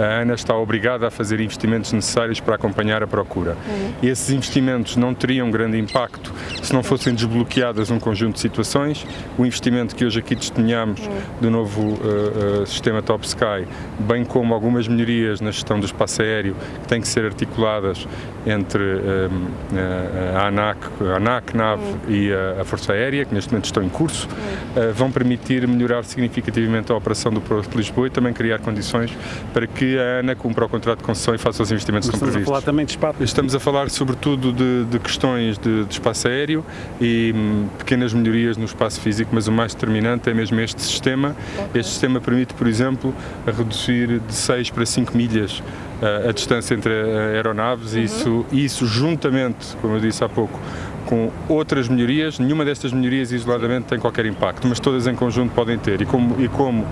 a ANA está obrigada a fazer investimentos necessários para acompanhar a procura. Uhum. Esses investimentos não teriam grande impacto se não fossem desbloqueadas um conjunto de situações. O investimento que hoje aqui testemunhamos uhum. do novo uh, uh, sistema Top Sky, bem como algumas melhorias na gestão do espaço aéreo que têm que ser articuladas entre uh, a ANAC, a ANAC, NAV uhum. e a, a, Força Aérea, que neste momento estão em curso, vão permitir melhorar significativamente a operação do Porto de Lisboa e também criar condições para que a ANA cumpra o contrato de concessão e faça os investimentos que estão previstos. Estamos a falar também de espaço? Estamos a falar sobretudo de, de questões de, de, espaço aéreo e hum, pequenas melhorias no espaço físico, mas o mais determinante é mesmo este sistema. Okay. Este sistema permite, por exemplo, reduzir de 6 para 5 milhas a, uh, a distância entre aeronaves uhum. e isso, isso juntamente, como eu disse há pouco, com outras melhorias, nenhuma destas melhorias isoladamente tem qualquer impacto, mas todas em conjunto podem ter. E como, e como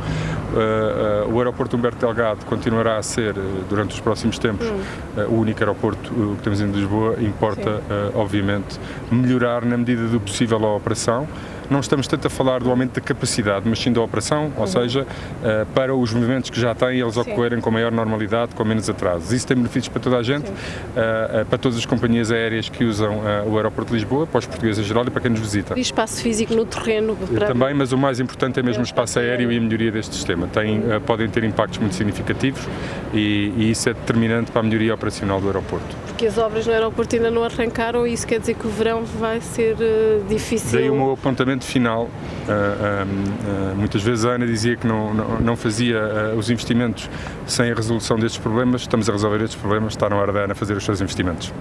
uh, uh, o aeroporto Humberto Delgado continuará a ser, uh, durante os próximos tempos, hum. o único aeroporto que temos em Lisboa, importa, obviamente, melhorar na medida do possível a operação não estamos tanto a falar do aumento da capacidade, mas sim da operação, ou uhum. seja, uh, para os movimentos que já têm, eles sim. ocorrerem com maior normalidade, com menos atrasos. Isso tem benefícios para toda a gente, uh, uh, para todas as companhias aéreas que usam o aeroporto de Lisboa, para os portugueses em geral e para quem nos visita. E espaço físico no terreno? Para... Também, mas o mais importante é mesmo o espaço aéreo e a melhoria deste sistema. Tem, podem ter impactos muito significativos e, e isso é determinante para a melhoria operacional do aeroporto. Porque as obras no aeroporto ainda não arrancaram e isso quer dizer que o verão vai ser difícil? Daí o meu apontamento final. Uh, uh, muitas vezes a Ana dizia que não, não, não fazia os investimentos sem a resolução destes problemas. Estamos a resolver estes problemas, está na hora da Ana fazer os seus investimentos.